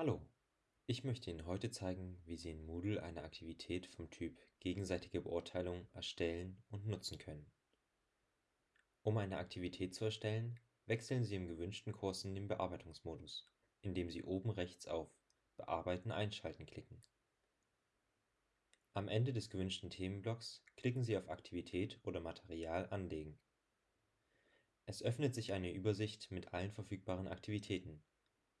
Hallo, ich möchte Ihnen heute zeigen, wie Sie in Moodle eine Aktivität vom Typ gegenseitige Beurteilung erstellen und nutzen können. Um eine Aktivität zu erstellen, wechseln Sie im gewünschten Kurs in den Bearbeitungsmodus, indem Sie oben rechts auf Bearbeiten einschalten klicken. Am Ende des gewünschten Themenblocks klicken Sie auf Aktivität oder Material anlegen. Es öffnet sich eine Übersicht mit allen verfügbaren Aktivitäten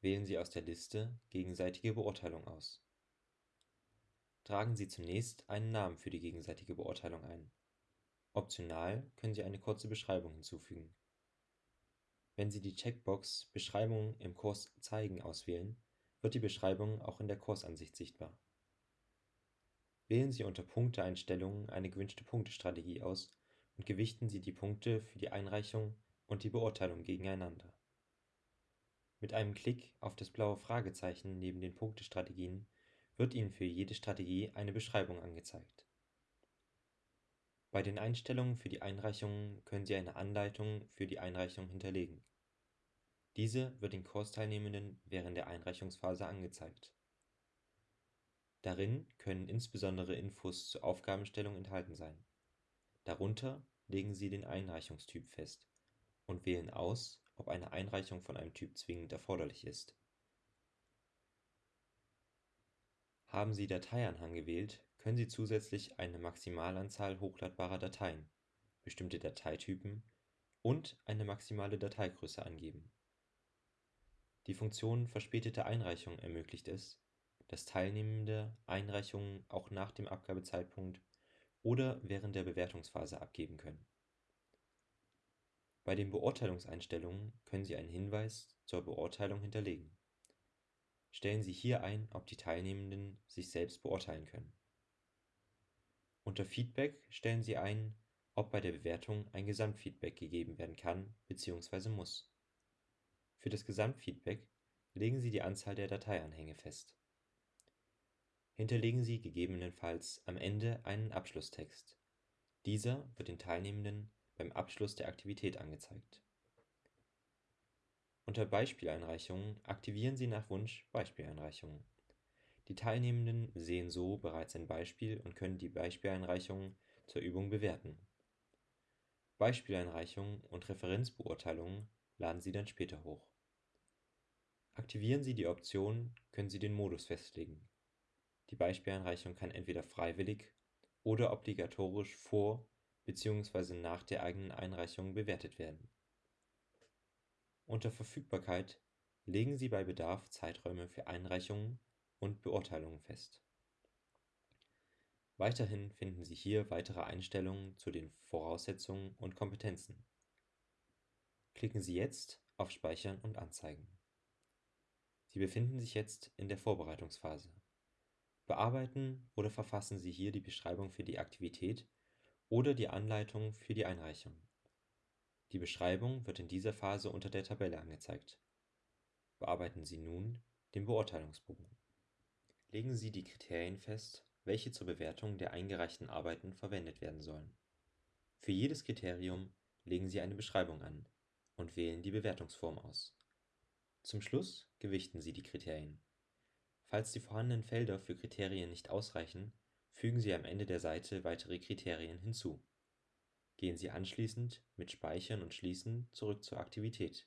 Wählen Sie aus der Liste Gegenseitige Beurteilung aus. Tragen Sie zunächst einen Namen für die gegenseitige Beurteilung ein. Optional können Sie eine kurze Beschreibung hinzufügen. Wenn Sie die Checkbox Beschreibung im Kurs zeigen auswählen, wird die Beschreibung auch in der Kursansicht sichtbar. Wählen Sie unter Punkteeinstellungen eine gewünschte Punktestrategie aus und gewichten Sie die Punkte für die Einreichung und die Beurteilung gegeneinander mit einem Klick auf das blaue Fragezeichen neben den Punktestrategien wird Ihnen für jede Strategie eine Beschreibung angezeigt. Bei den Einstellungen für die Einreichungen können Sie eine Anleitung für die Einreichung hinterlegen. Diese wird den Kursteilnehmenden während der Einreichungsphase angezeigt. Darin können insbesondere Infos zur Aufgabenstellung enthalten sein. Darunter legen Sie den Einreichungstyp fest und wählen aus ob eine Einreichung von einem Typ zwingend erforderlich ist. Haben Sie Dateianhang gewählt, können Sie zusätzlich eine Maximalanzahl hochladbarer Dateien, bestimmte Dateitypen und eine maximale Dateigröße angeben. Die Funktion Verspätete Einreichung ermöglicht es, dass Teilnehmende Einreichungen auch nach dem Abgabezeitpunkt oder während der Bewertungsphase abgeben können bei den Beurteilungseinstellungen können Sie einen Hinweis zur Beurteilung hinterlegen. Stellen Sie hier ein, ob die Teilnehmenden sich selbst beurteilen können. Unter Feedback stellen Sie ein, ob bei der Bewertung ein Gesamtfeedback gegeben werden kann bzw. muss. Für das Gesamtfeedback legen Sie die Anzahl der Dateianhänge fest. Hinterlegen Sie gegebenenfalls am Ende einen Abschlusstext. Dieser wird den Teilnehmenden beim Abschluss der Aktivität angezeigt. Unter Beispieleinreichungen aktivieren Sie nach Wunsch Beispieleinreichungen. Die Teilnehmenden sehen so bereits ein Beispiel und können die Beispieleinreichungen zur Übung bewerten. Beispieleinreichungen und Referenzbeurteilungen laden Sie dann später hoch. Aktivieren Sie die Option, können Sie den Modus festlegen. Die Beispieleinreichung kann entweder freiwillig oder obligatorisch vor bzw. nach der eigenen Einreichung bewertet werden. Unter Verfügbarkeit legen Sie bei Bedarf Zeiträume für Einreichungen und Beurteilungen fest. Weiterhin finden Sie hier weitere Einstellungen zu den Voraussetzungen und Kompetenzen. Klicken Sie jetzt auf Speichern und Anzeigen. Sie befinden sich jetzt in der Vorbereitungsphase. Bearbeiten oder verfassen Sie hier die Beschreibung für die Aktivität oder die Anleitung für die Einreichung. Die Beschreibung wird in dieser Phase unter der Tabelle angezeigt. Bearbeiten Sie nun den Beurteilungsbogen. Legen Sie die Kriterien fest, welche zur Bewertung der eingereichten Arbeiten verwendet werden sollen. Für jedes Kriterium legen Sie eine Beschreibung an und wählen die Bewertungsform aus. Zum Schluss gewichten Sie die Kriterien. Falls die vorhandenen Felder für Kriterien nicht ausreichen Fügen Sie am Ende der Seite weitere Kriterien hinzu. Gehen Sie anschließend mit Speichern und Schließen zurück zur Aktivität.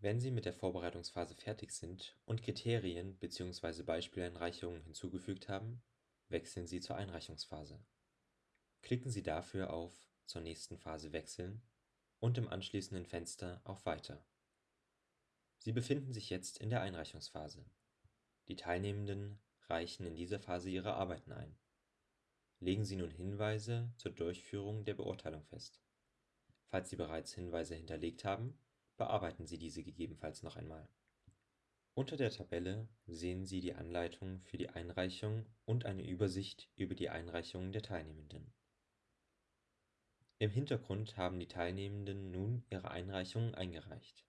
Wenn Sie mit der Vorbereitungsphase fertig sind und Kriterien bzw. Beispieleinreichungen hinzugefügt haben, wechseln Sie zur Einreichungsphase. Klicken Sie dafür auf Zur nächsten Phase wechseln und im anschließenden Fenster auf Weiter. Sie befinden sich jetzt in der Einreichungsphase. Die Teilnehmenden reichen in dieser Phase ihre Arbeiten ein. Legen Sie nun Hinweise zur Durchführung der Beurteilung fest. Falls Sie bereits Hinweise hinterlegt haben, bearbeiten Sie diese gegebenenfalls noch einmal. Unter der Tabelle sehen Sie die Anleitung für die Einreichung und eine Übersicht über die Einreichungen der Teilnehmenden. Im Hintergrund haben die Teilnehmenden nun ihre Einreichungen eingereicht.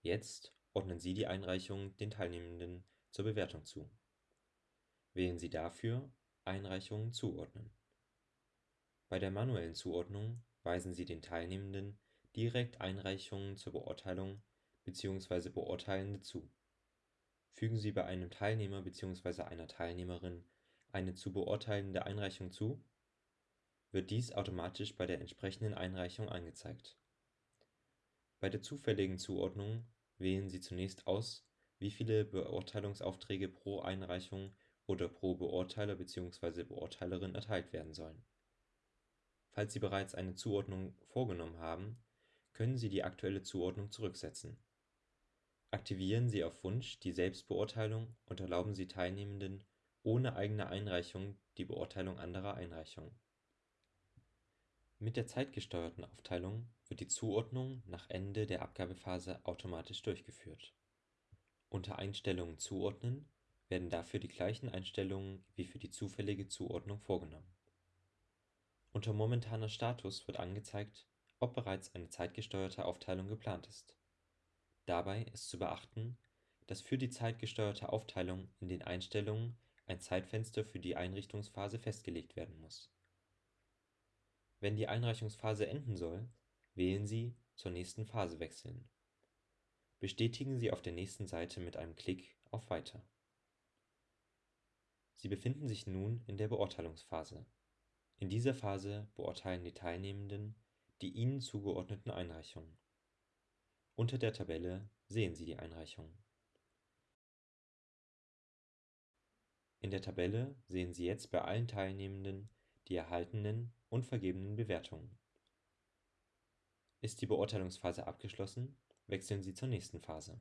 Jetzt ordnen Sie die Einreichungen den Teilnehmenden zur Bewertung zu Wählen Sie dafür Einreichungen zuordnen. Bei der manuellen Zuordnung weisen Sie den Teilnehmenden direkt Einreichungen zur Beurteilung bzw. Beurteilende zu. Fügen Sie bei einem Teilnehmer bzw. einer Teilnehmerin eine zu beurteilende Einreichung zu, wird dies automatisch bei der entsprechenden Einreichung angezeigt. Bei der zufälligen Zuordnung wählen Sie zunächst aus, wie viele Beurteilungsaufträge pro Einreichung oder pro Beurteiler bzw. Beurteilerin erteilt werden sollen. Falls Sie bereits eine Zuordnung vorgenommen haben, können Sie die aktuelle Zuordnung zurücksetzen. Aktivieren Sie auf Wunsch die Selbstbeurteilung und erlauben Sie Teilnehmenden ohne eigene Einreichung die Beurteilung anderer Einreichungen. Mit der zeitgesteuerten Aufteilung wird die Zuordnung nach Ende der Abgabephase automatisch durchgeführt. Unter Einstellungen zuordnen werden dafür die gleichen Einstellungen wie für die zufällige Zuordnung vorgenommen. Unter Momentaner Status wird angezeigt, ob bereits eine zeitgesteuerte Aufteilung geplant ist. Dabei ist zu beachten, dass für die zeitgesteuerte Aufteilung in den Einstellungen ein Zeitfenster für die Einrichtungsphase festgelegt werden muss. Wenn die Einreichungsphase enden soll, wählen Sie Zur nächsten Phase wechseln. Bestätigen Sie auf der nächsten Seite mit einem Klick auf Weiter. Sie befinden sich nun in der Beurteilungsphase. In dieser Phase beurteilen die Teilnehmenden die ihnen zugeordneten Einreichungen. Unter der Tabelle sehen Sie die Einreichungen. In der Tabelle sehen Sie jetzt bei allen Teilnehmenden die erhaltenen und vergebenen Bewertungen. Ist die Beurteilungsphase abgeschlossen, wechseln Sie zur nächsten Phase.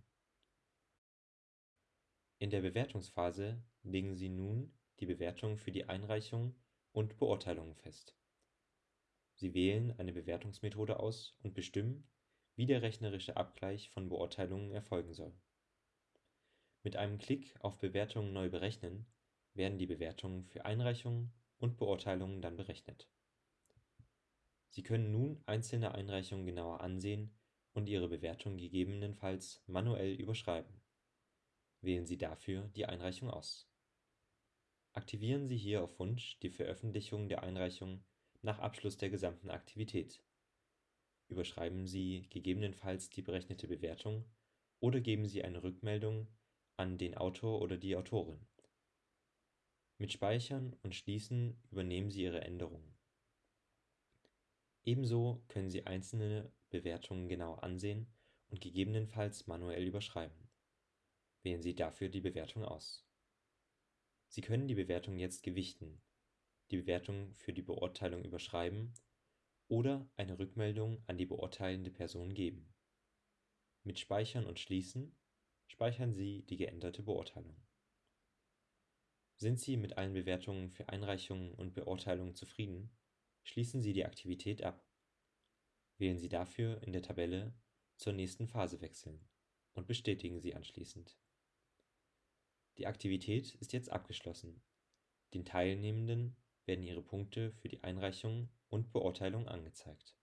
In der Bewertungsphase legen Sie nun die Bewertung für die Einreichung und Beurteilungen fest. Sie wählen eine Bewertungsmethode aus und bestimmen, wie der rechnerische Abgleich von Beurteilungen erfolgen soll. Mit einem Klick auf Bewertungen neu berechnen werden die Bewertungen für Einreichungen und Beurteilungen dann berechnet. Sie können nun einzelne Einreichungen genauer ansehen und Ihre Bewertung gegebenenfalls manuell überschreiben. Wählen Sie dafür die Einreichung aus. Aktivieren Sie hier auf Wunsch die Veröffentlichung der Einreichung nach Abschluss der gesamten Aktivität. Überschreiben Sie gegebenenfalls die berechnete Bewertung oder geben Sie eine Rückmeldung an den Autor oder die Autorin. Mit Speichern und Schließen übernehmen Sie Ihre Änderungen. Ebenso können Sie einzelne Bewertungen genau ansehen und gegebenenfalls manuell überschreiben. Wählen Sie dafür die Bewertung aus. Sie können die Bewertung jetzt gewichten, die Bewertung für die Beurteilung überschreiben oder eine Rückmeldung an die beurteilende Person geben. Mit Speichern und Schließen speichern Sie die geänderte Beurteilung. Sind Sie mit allen Bewertungen für Einreichungen und Beurteilungen zufrieden, schließen Sie die Aktivität ab. Wählen Sie dafür in der Tabelle Zur nächsten Phase wechseln und bestätigen sie anschließend. Die Aktivität ist jetzt abgeschlossen. Den Teilnehmenden werden ihre Punkte für die Einreichung und Beurteilung angezeigt